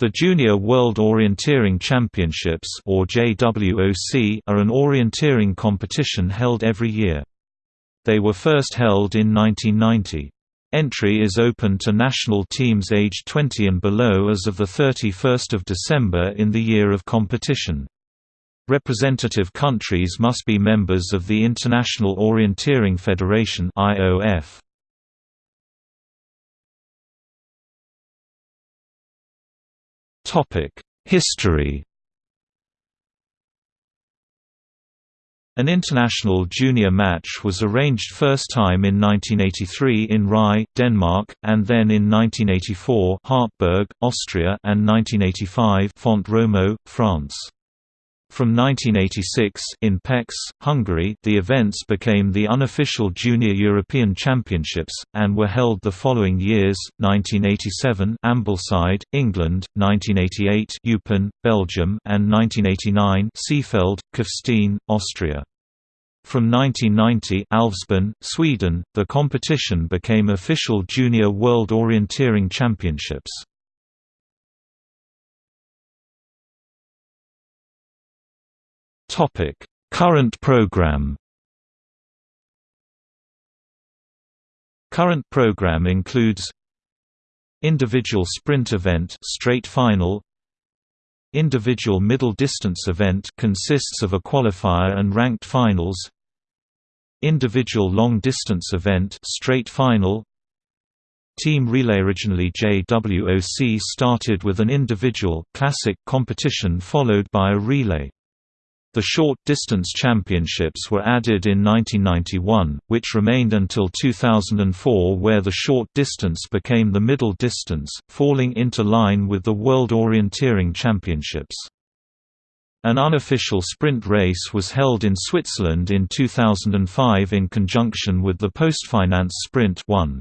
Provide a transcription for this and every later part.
The Junior World Orienteering Championships or JWOC are an orienteering competition held every year. They were first held in 1990. Entry is open to national teams aged 20 and below as of 31 December in the year of competition. Representative countries must be members of the International Orienteering Federation IOF. History An international junior match was arranged first time in 1983 in Ry, Denmark, and then in 1984 Hartberg, Austria and 1985 Font-Romeu, France. From 1986 in Pécs, Hungary, the events became the unofficial Junior European Championships, and were held the following years, 1987 Ambleside, England, 1988 Eupen, Belgium and 1989 Seefeld, Kufstein, Austria. From 1990 Älvsbyn, Sweden, the competition became official Junior World Orienteering Championships. Topic: Current program. Current program includes Individual sprint event straight final. Individual middle distance event consists of a qualifier and ranked finals. Individual long distance event straight final. Team relay originally JWOC started with an individual classic competition followed by a relay the short distance championships were added in 1991, which remained until 2004 where the short distance became the middle distance, falling into line with the World Orienteering Championships. An unofficial sprint race was held in Switzerland in 2005 in conjunction with the Postfinance Sprint 1.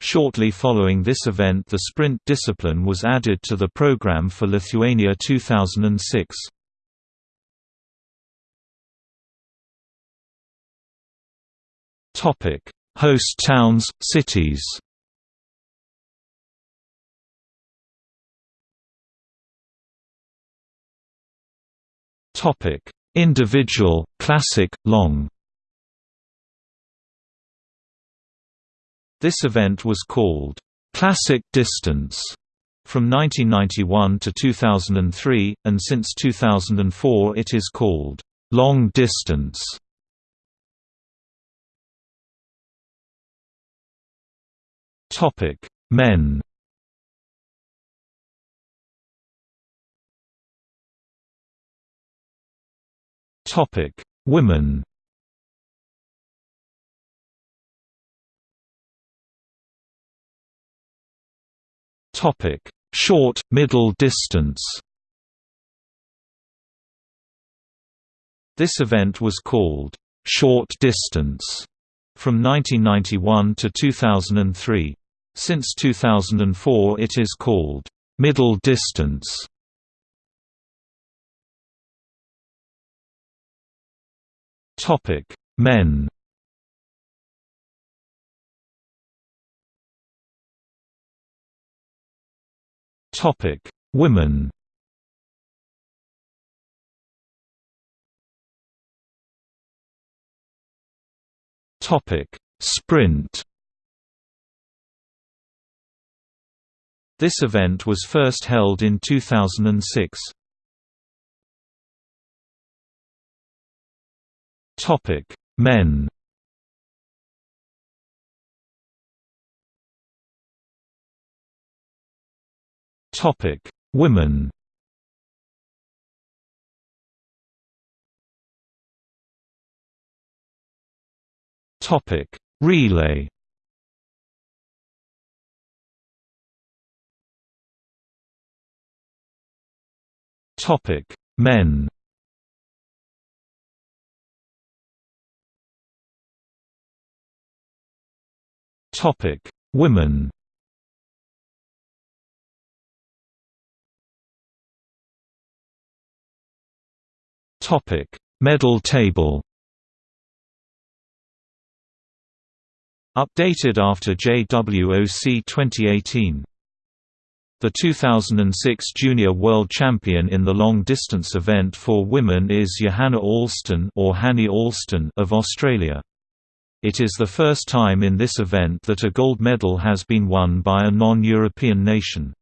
Shortly following this event the sprint discipline was added to the program for Lithuania 2006. Topic: Host towns, cities. Topic: Individual, classic, long. This event was called Classic Distance from 1991 to 2003, and since 2004 it is called Long Distance. Topic: Men. Topic: Women. Topic: Short, middle distance. This event was called short distance from 1991 to 2003. Since 2004 it is called middle distance. Topic: Men. Topic: Women. Topic: Sprint. This event was first held in 2006. Topic: Men. Topic: Women. Topic: Relay. Topic: Men. Topic: Women. Topic: Medal table. Updated after JWOC 2018 The 2006 Junior World Champion in the long distance event for women is Johanna Allston or Hanny Allston of Australia. It is the first time in this event that a gold medal has been won by a non-European nation.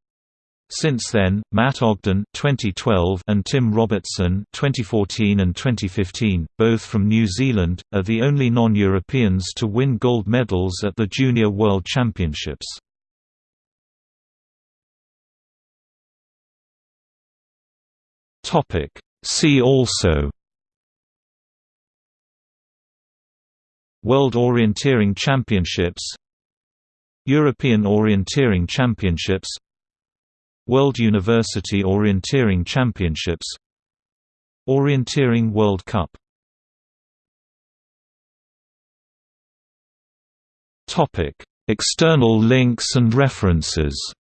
Since then, Matt Ogden 2012 and Tim Robertson 2014 and 2015, both from New Zealand, are the only non-Europeans to win gold medals at the Junior World Championships. Topic. See also World Orienteering Championships European Orienteering Championships World University Orienteering Championships Orienteering World Cup External links and references